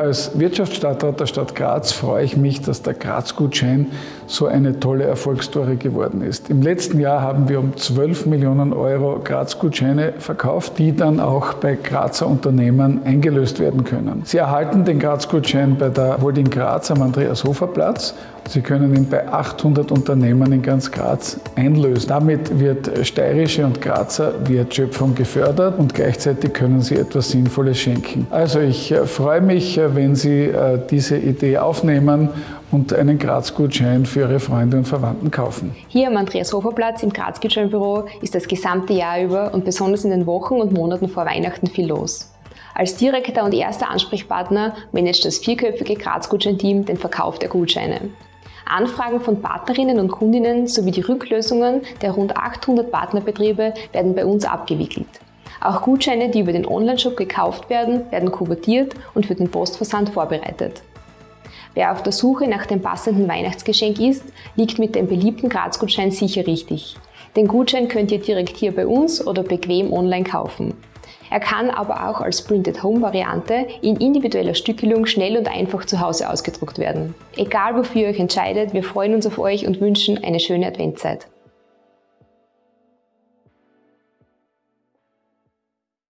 Als Wirtschaftsstadtrat der Stadt Graz freue ich mich, dass der Graz-Gutschein so eine tolle Erfolgsstory geworden ist. Im letzten Jahr haben wir um 12 Millionen Euro Graz-Gutscheine verkauft, die dann auch bei Grazer Unternehmen eingelöst werden können. Sie erhalten den Graz-Gutschein bei der Holding Graz am Andreas-Hofer-Platz. Sie können ihn bei 800 Unternehmen in ganz Graz einlösen. Damit wird steirische und Grazer Wertschöpfung gefördert und gleichzeitig können Sie etwas Sinnvolles schenken. Also ich äh, freue mich, äh, wenn Sie äh, diese Idee aufnehmen und einen Graz-Gutschein für Ihre Freunde und Verwandten kaufen. Hier am Andreas-Hofer-Platz im Graz-Gutscheinbüro ist das gesamte Jahr über und besonders in den Wochen und Monaten vor Weihnachten viel los. Als direkter und erster Ansprechpartner managt das vierköpfige Graz-Gutschein-Team den Verkauf der Gutscheine. Anfragen von Partnerinnen und Kundinnen sowie die Rücklösungen der rund 800 Partnerbetriebe werden bei uns abgewickelt. Auch Gutscheine, die über den Onlineshop gekauft werden, werden kuvertiert und für den Postversand vorbereitet. Wer auf der Suche nach dem passenden Weihnachtsgeschenk ist, liegt mit dem beliebten Graz-Gutschein sicher richtig. Den Gutschein könnt ihr direkt hier bei uns oder bequem online kaufen. Er kann aber auch als Printed-Home-Variante in individueller Stückelung schnell und einfach zu Hause ausgedruckt werden. Egal wofür ihr euch entscheidet, wir freuen uns auf euch und wünschen eine schöne Adventzeit.